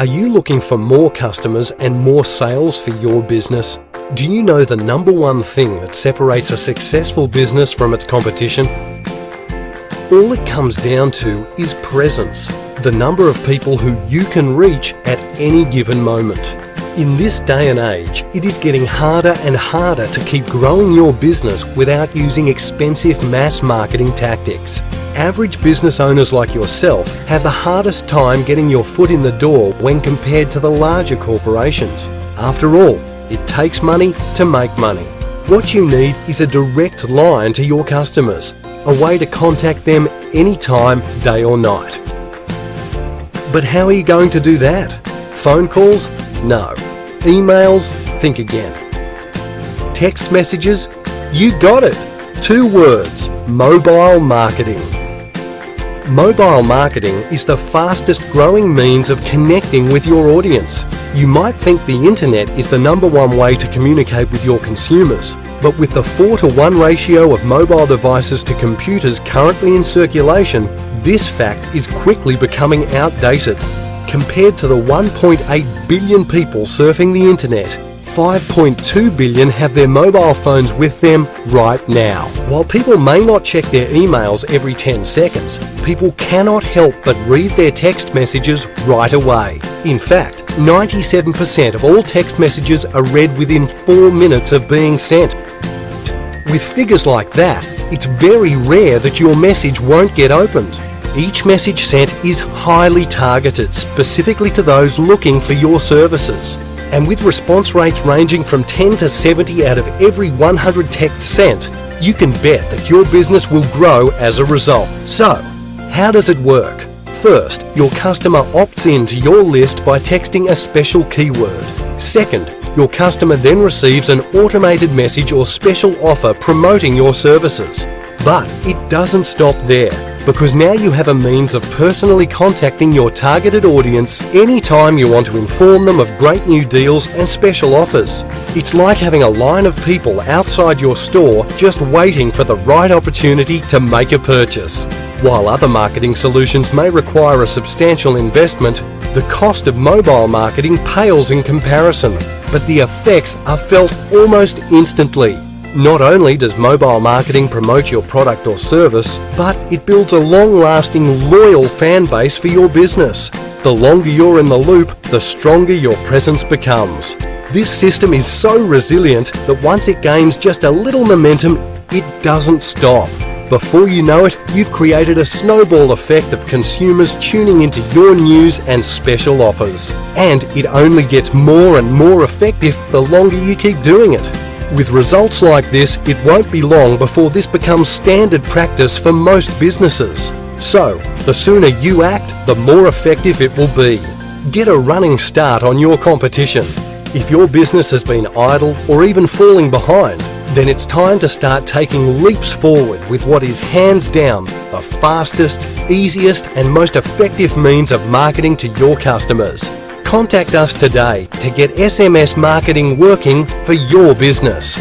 Are you looking for more customers and more sales for your business? Do you know the number one thing that separates a successful business from its competition? All it comes down to is presence, the number of people who you can reach at any given moment. In this day and age, it is getting harder and harder to keep growing your business without using expensive mass marketing tactics. Average business owners like yourself have the hardest time getting your foot in the door when compared to the larger corporations. After all, it takes money to make money. What you need is a direct line to your customers, a way to contact them anytime, day or night. But how are you going to do that? Phone calls? No. Emails? Think again. Text messages? You got it! Two words, mobile marketing. Mobile marketing is the fastest growing means of connecting with your audience. You might think the internet is the number one way to communicate with your consumers, but with the 4 to 1 ratio of mobile devices to computers currently in circulation, this fact is quickly becoming outdated. Compared to the 1.8 billion people surfing the internet, 5.2 billion have their mobile phones with them right now. While people may not check their emails every 10 seconds, people cannot help but read their text messages right away. In fact, 97% of all text messages are read within 4 minutes of being sent. With figures like that, it's very rare that your message won't get opened. Each message sent is highly targeted specifically to those looking for your services and with response rates ranging from 10 to 70 out of every 100 texts sent, you can bet that your business will grow as a result. So, how does it work? First, your customer opts in to your list by texting a special keyword. Second, your customer then receives an automated message or special offer promoting your services. But it doesn't stop there because now you have a means of personally contacting your targeted audience anytime you want to inform them of great new deals and special offers. It's like having a line of people outside your store just waiting for the right opportunity to make a purchase. While other marketing solutions may require a substantial investment, the cost of mobile marketing pales in comparison, but the effects are felt almost instantly. Not only does mobile marketing promote your product or service, but it builds a long-lasting, loyal fan base for your business. The longer you're in the loop, the stronger your presence becomes. This system is so resilient that once it gains just a little momentum, it doesn't stop. Before you know it, you've created a snowball effect of consumers tuning into your news and special offers. And it only gets more and more effective the longer you keep doing it. With results like this, it won't be long before this becomes standard practice for most businesses. So, the sooner you act, the more effective it will be. Get a running start on your competition. If your business has been idle or even falling behind, then it's time to start taking leaps forward with what is hands down the fastest, easiest and most effective means of marketing to your customers. Contact us today to get SMS marketing working for your business.